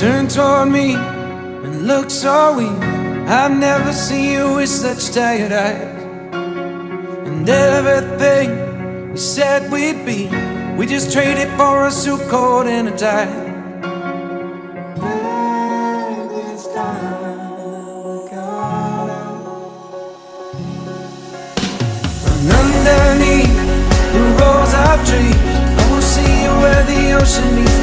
Turn toward me and look so weak I've never seen you with such tired eyes. And everything we said we'd be We just traded for a suit coat and a tie. Underneath the rose of trees. I will see you where the ocean meets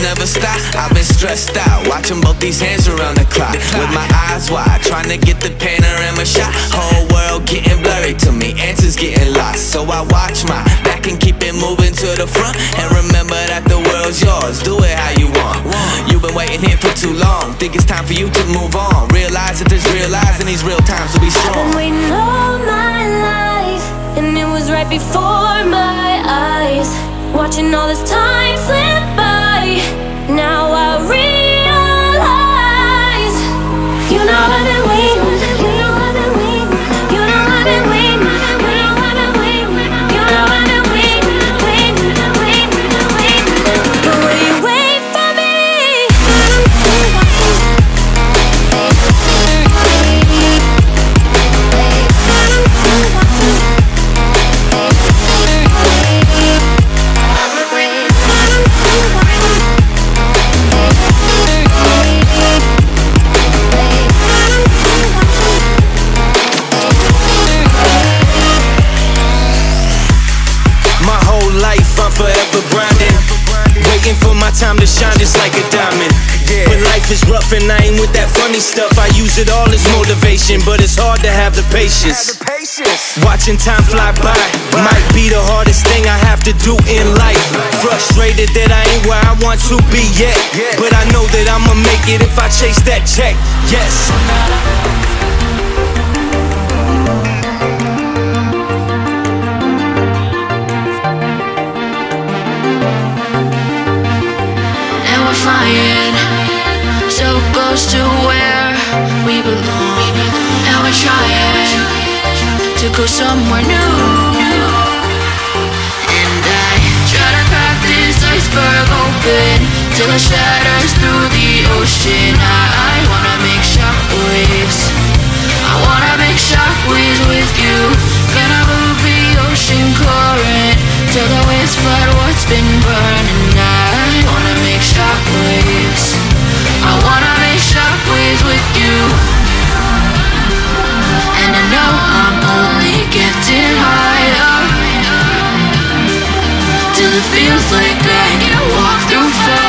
never stop. I've been stressed out, watching both these hands around the clock. With my eyes wide, trying to get the panorama shot. Whole world getting blurry to me, answers getting lost. So I watch my back and keep it moving to the front. And remember that the world's yours, do it how you want. You've been waiting here for too long, think it's time for you to move on. Realize that there's real lies in these real times to be strong. I've been waiting all my life, and it was right before my eyes. Watching all this time slip life and I ain't with that funny stuff, I use it all as motivation, but it's hard to have the patience. Watching time fly by might be the hardest thing I have to do in life. Frustrated that I ain't where I want to be yet, but I know that I'ma make it if I chase that check. Yes. and we're flying so close to where we belong. And we're trying to go somewhere new. And I try to crack this iceberg open till it shatters through the ocean. I, I wanna make shockwaves. I wanna make shockwaves with you. Gonna move the ocean current till the waves flood what's been burning. I wanna make shockwaves. Getting higher till it feels like I can walk through fire.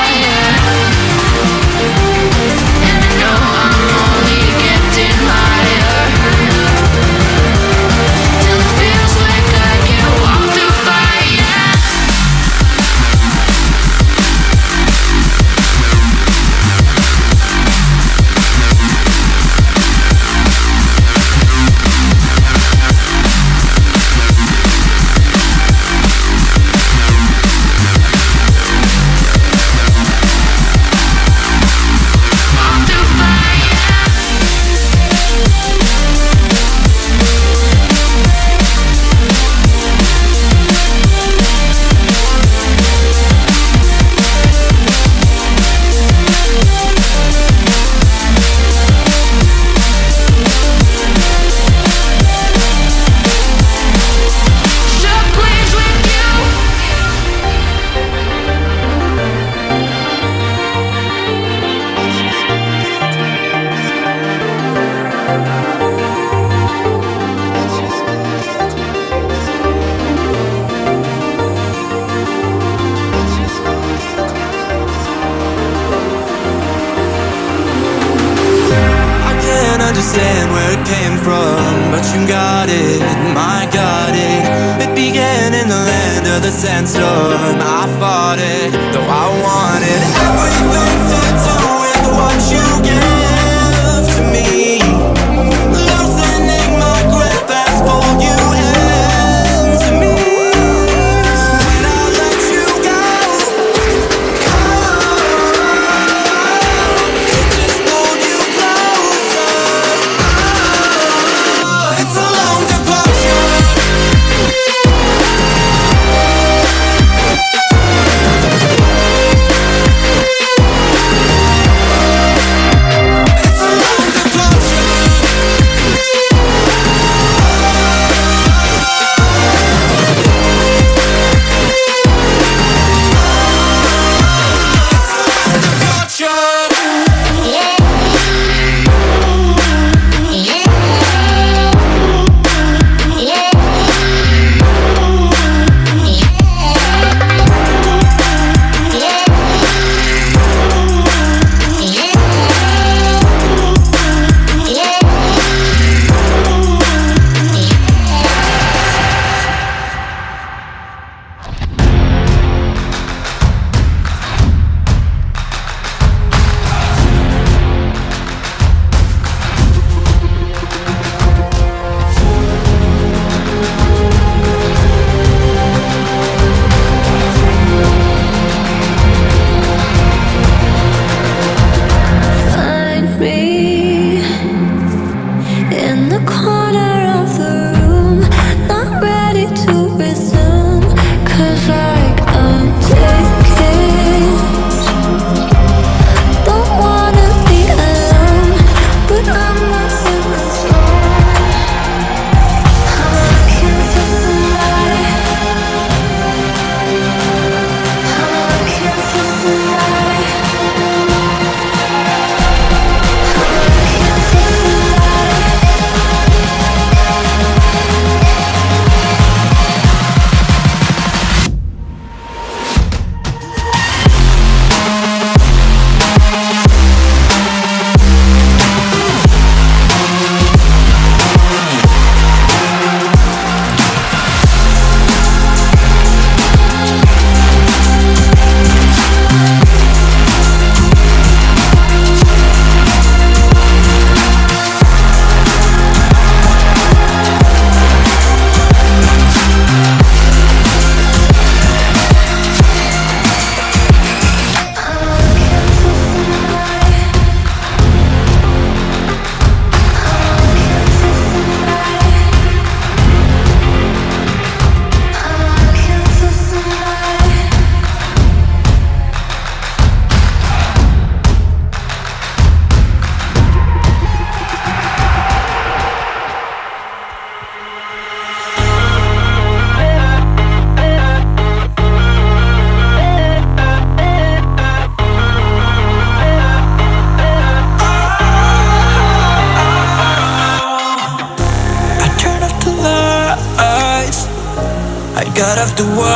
Of the wires.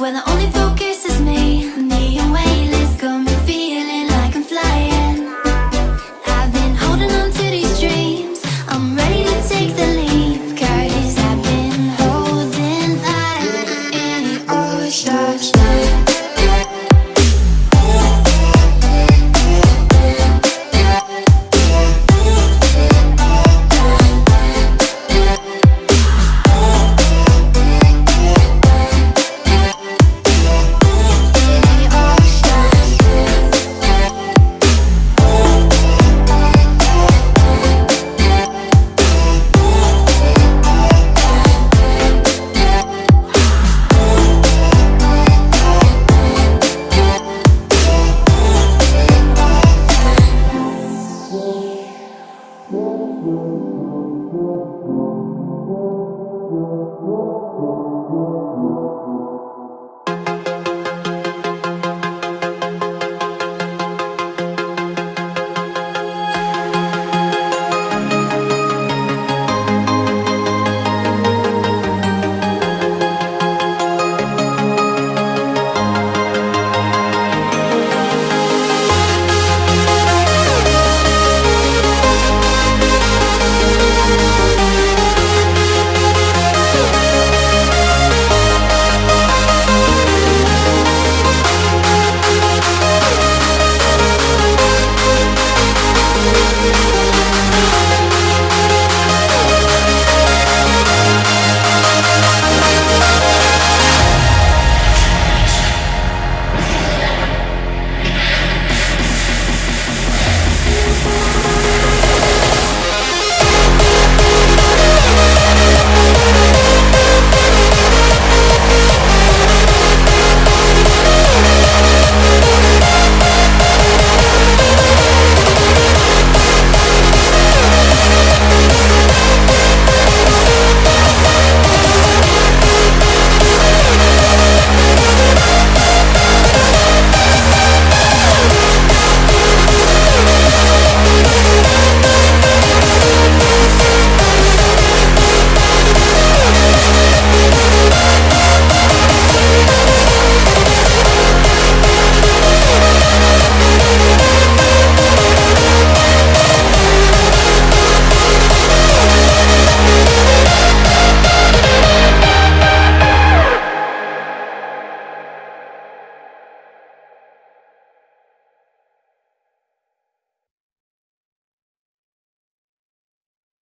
When I only feel